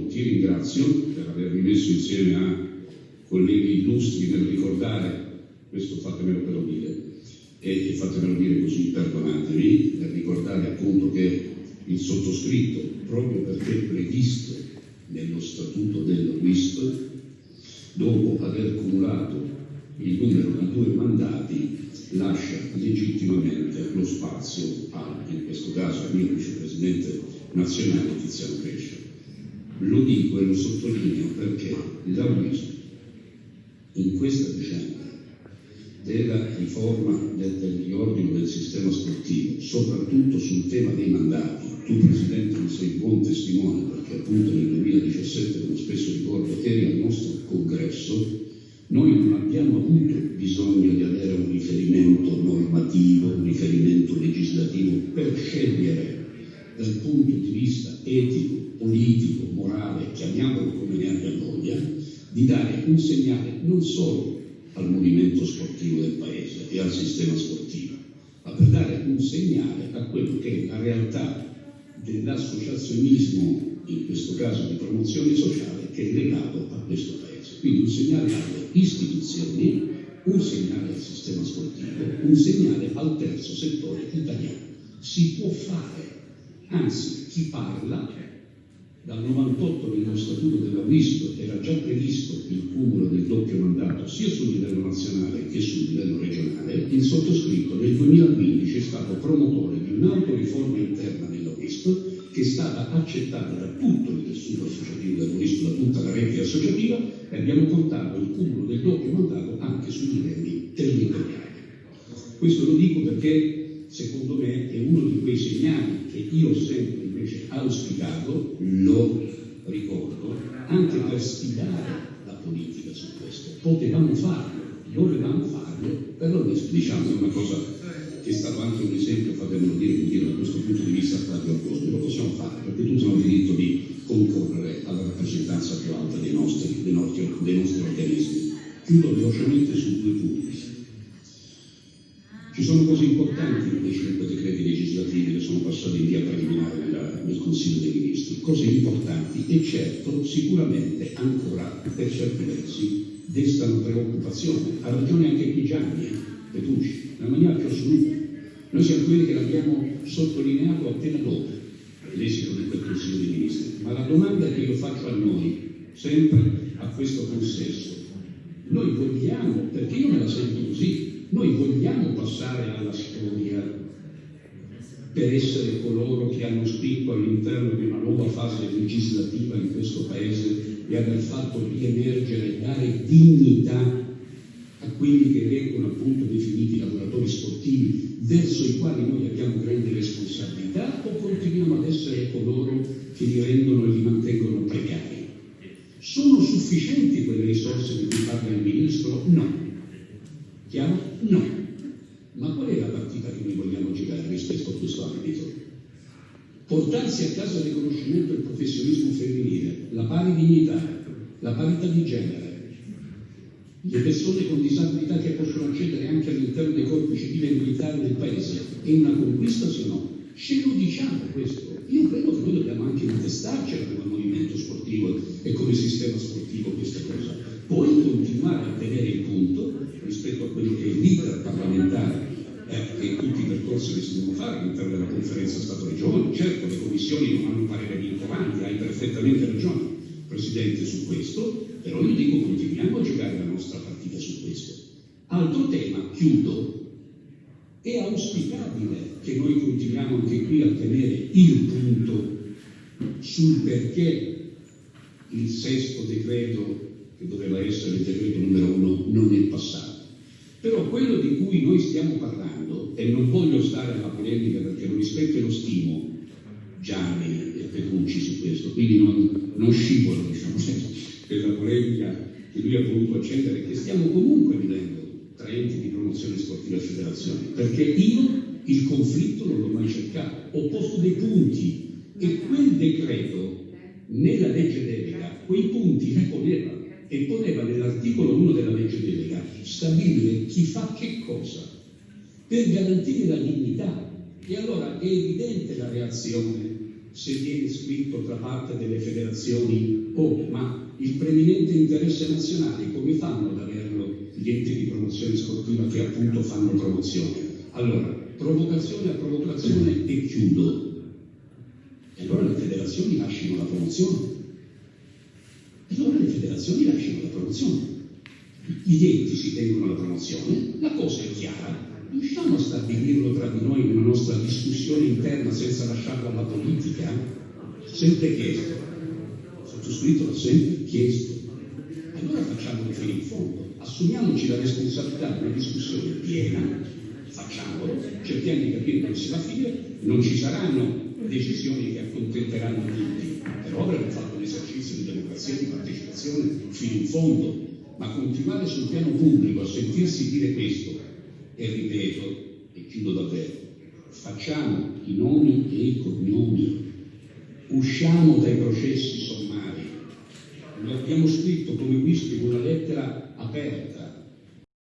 Ti ringrazio per avermi messo insieme a colleghi illustri nel ricordare, questo fatemelo però dire, e fatemelo dire così, perdonatemi, nel ricordare appunto che il sottoscritto, proprio perché previsto nello statuto del WISP, dopo aver cumulato il numero di due mandati, lascia legittimamente lo spazio a, in questo caso, al mio vicepresidente nazionale Tiziano Crescia. Lo dico e lo sottolineo perché la WISP in questa vicenda della riforma del, del riordino del sistema sportivo, soprattutto sul tema dei mandati, tu Presidente ne sei buon testimone perché appunto nel 2017, come spesso ricordo, eri al nostro congresso, noi non abbiamo avuto bisogno di avere un riferimento normativo, un riferimento legislativo per scegliere dal punto di vista etico, politico, morale, chiamiamolo come ne abbia voglia, di dare un segnale non solo al movimento sportivo del Paese e al sistema sportivo, ma per dare un segnale a quello che è la realtà dell'associazionismo, in questo caso di promozione sociale, che è legato a questo Paese. Quindi un segnale alle istituzioni, un segnale al sistema sportivo, un segnale al terzo settore italiano. Si può fare, anzi chi parla dal 98 nello statuto della WISP era già previsto il cumulo del doppio mandato sia sul livello nazionale che sul livello regionale, il sottoscritto nel 2015 è stato promotore di un'autoriforma interna nella WISP che è stata accettata da tutto il tessuto associativo della WISP, da tutta la rete associativa e abbiamo portato il cumulo del doppio mandato anche sui livelli territoriali. Questo lo dico perché secondo me è uno di quei segnali che io sempre invece auspicato, lo ricordo, anche per sfidare la politica su questo. Potevamo farlo, dovevamo farlo, però diciamo una cosa che è stato anche un esempio, fatemelo dire, dire da questo punto di vista Flavio Argoni, lo possiamo fare perché tutti hanno il diritto di concorrere alla rappresentanza più alta dei nostri, dei nostri, dei nostri organismi. Chiudo velocemente su due punti. Ci sono cose importanti nei cinque decreti legislativi che sono passati in via preliminare nella, nel Consiglio dei Ministri, cose importanti e certo sicuramente ancora per certi versi destano preoccupazione. Ha ragione anche Pigiani, eh, Petucci, nella maniera più assoluta. Noi siamo quelli che l'abbiamo sottolineato appena dopo l'esito di quel Consiglio dei Ministri, ma la domanda che io faccio a noi, sempre a questo consesso, noi vogliamo, perché io me la sento così, passare alla storia per essere coloro che hanno scritto all'interno di una nuova fase legislativa in questo Paese e aver fatto riemergere e dare dignità a quelli che vengono appunto definiti lavoratori sportivi, verso i quali noi abbiamo grandi responsabilità, o continuiamo ad essere coloro che li rendono e li mantengono precari? Sono sufficienti quelle risorse di cui parla il Ministro? No. Chiaro? No. Ma qual è la partita che noi vogliamo giocare rispetto a questo ambito? Portarsi a casa il riconoscimento del professionismo femminile, la pari dignità, la parità di genere, le persone con disabilità che possono accedere anche all'interno dei corpi civili e militari del Paese, è una conquista se no? Ce lo diciamo questo. Io credo che noi dobbiamo anche intestarci come movimento sportivo e come sistema sportivo questa cosa. Poi continuare a tenere il punto rispetto a quello che è l'iter parlamentare eh, e percorsi che si devono fare all'interno della conferenza Stato-Regione. Certo, le commissioni non hanno parere vincolanti, hai perfettamente ragione, Presidente, su questo, però io dico continuiamo a giocare la nostra partita su questo. Altro tema, chiudo, è auspicabile che noi continuiamo anche qui a tenere il punto sul perché il sesto decreto, che doveva essere il decreto numero uno, non è passato. Però quello di cui noi stiamo parlando, e non voglio stare alla polemica perché lo rispetto e lo stimo, Gianni e Petrucci su questo, quindi non, non scivolo diciamo, per la polemica che lui ha voluto accendere, che stiamo comunque vivendo tra enti di promozione sportiva e federazioni, perché io il conflitto non l'ho mai cercato, ho posto dei punti e quel decreto nella legge delega quei e poneva nell'articolo 1 della legge delega stabilire chi fa che cosa per garantire la dignità. E allora è evidente la reazione se viene scritto tra parte delle federazioni, oh, ma il preminente interesse nazionale, come fanno ad averlo gli enti di promozione sportiva che appunto fanno promozione? Allora, provocazione a provocazione e chiudo. E allora le federazioni lasciano la promozione. Federazioni lasciano la promozione. Gli enti si tengono la promozione, la cosa è chiara, riusciamo a stabilirlo tra di noi nella nostra discussione interna senza lasciarlo alla politica? Sempre chiesto. Sottoscritto l'ho sempre chiesto. Allora facciamolo fino in fondo. Assumiamoci la responsabilità di una discussione piena, facciamolo, cerchiamo di capire come si va a finire, non ci saranno decisioni che accontenteranno partecipazione fino in fondo, ma continuare sul piano pubblico a sentirsi dire questo e ripeto, e chiudo davvero, facciamo i nomi e i cognomi, usciamo dai processi sommari. Lo abbiamo scritto come whisky con una lettera